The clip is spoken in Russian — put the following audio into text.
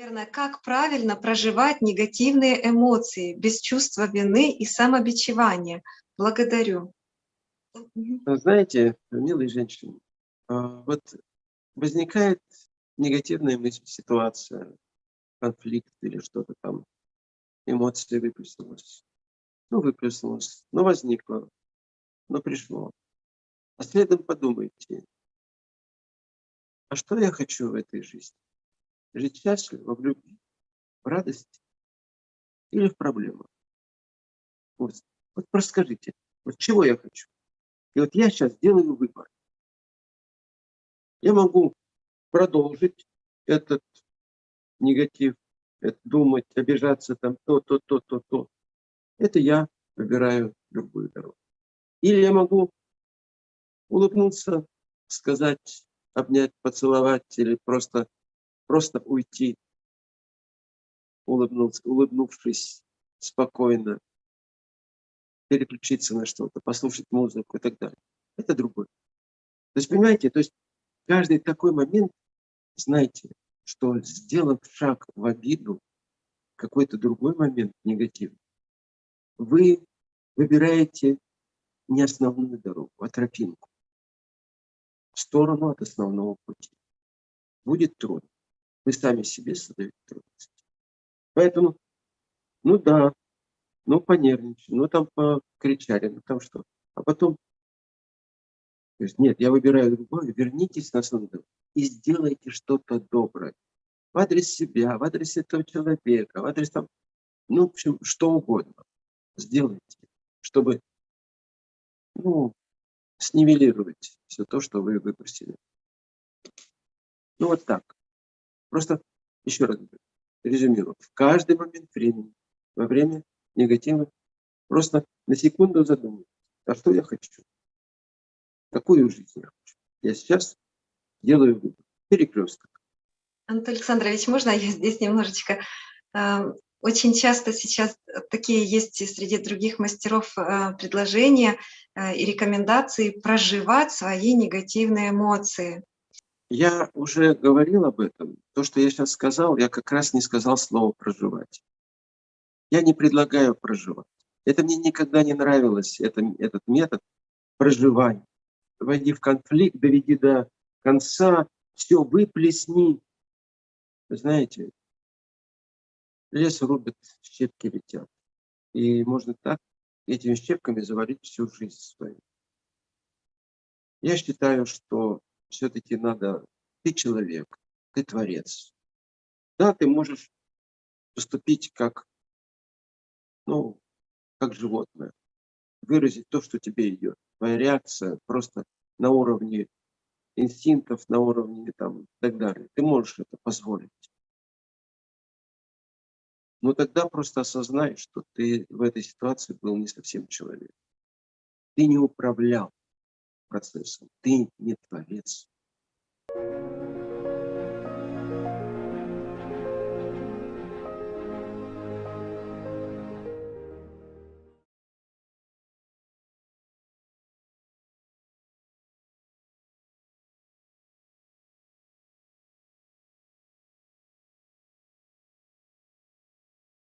Наверное, как правильно проживать негативные эмоции без чувства вины и самобичевания? Благодарю. Знаете, милые женщины, а, вот возникает негативная мысль, ситуация, конфликт или что-то там, эмоция выплеснулась. Ну, выплеснулась, ну, возникло, ну, пришло. А следом подумайте, а что я хочу в этой жизни? Жить счастливо, в любви, в радости или в проблемах? Вот, вот просто скажите, вот чего я хочу? И вот я сейчас делаю выбор. Я могу продолжить этот негатив, это думать, обижаться там то, то, то, то, то. Это я выбираю любую дорогу. Или я могу улыбнуться, сказать, обнять, поцеловать или просто, просто уйти, улыбнуться, улыбнувшись спокойно, переключиться на что-то, послушать музыку и так далее. Это другое. То есть, понимаете, то есть каждый такой момент, знаете, что сделав шаг в обиду, какой-то другой момент негативный, вы выбираете не основную дорогу, а тропинку в сторону от основного пути. Будет трудно. Вы сами себе создаете трудности. Поэтому, ну да, ну понервничали, ну там покричали, ну там что. А потом, то есть, нет, я выбираю другое, вернитесь на основную и сделайте что-то доброе. В адрес себя, в адрес этого человека, в адрес там, ну, в общем, что угодно. Сделайте, чтобы, ну, снивелировать все то, что вы выбросили. Ну, вот так. Просто, еще раз резюмирую. В каждый момент времени, во время негатива, просто на секунду задумайтесь, а что я хочу? Какую жизнь я хочу? Я сейчас делаю выбор. Перекресток. Антон Александрович, можно я здесь немножечко э, очень часто сейчас такие есть среди других мастеров э, предложения э, и рекомендации проживать свои негативные эмоции. Я уже говорил об этом. То, что я сейчас сказал, я как раз не сказал слово «проживать». Я не предлагаю проживать. Это мне никогда не нравилось, это, этот метод проживания. Войди в конфликт, доведи до конца, все, выплесни. Вы знаете, лес рубят, щепки летят. И можно так этими щепками завалить всю жизнь свою. Я считаю, что все-таки надо, ты человек, ты творец. Да, ты можешь поступить как, ну, как животное, выразить то, что тебе идет. Твоя реакция просто на уровне инстинктов, на уровне там и так далее. Ты можешь это позволить. Но тогда просто осознай, что ты в этой ситуации был не совсем человек. Ты не управлял процессом, ты не творец.